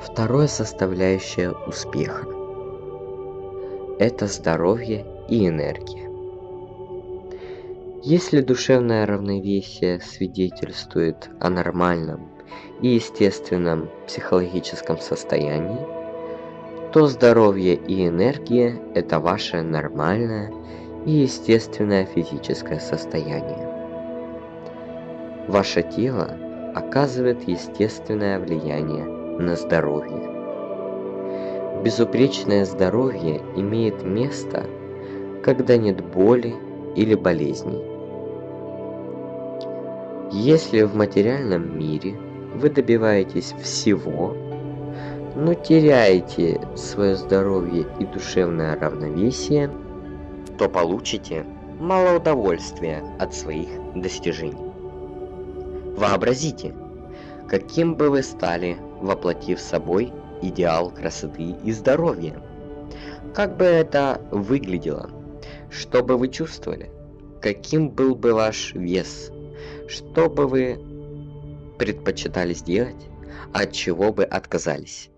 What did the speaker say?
Второе составляющее успеха – это здоровье и энергия. Если душевное равновесие свидетельствует о нормальном и естественном психологическом состоянии, то здоровье и энергия – это ваше нормальное и естественное физическое состояние. Ваше тело оказывает естественное влияние на здоровье. Безупречное здоровье имеет место, когда нет боли или болезней. Если в материальном мире вы добиваетесь всего, но теряете свое здоровье и душевное равновесие, то получите мало удовольствия от своих достижений. Вообразите, каким бы вы стали, воплотив собой идеал красоты и здоровья. Как бы это выглядело? Что бы вы чувствовали? Каким был бы ваш вес? Что бы вы предпочитали сделать? От чего бы отказались?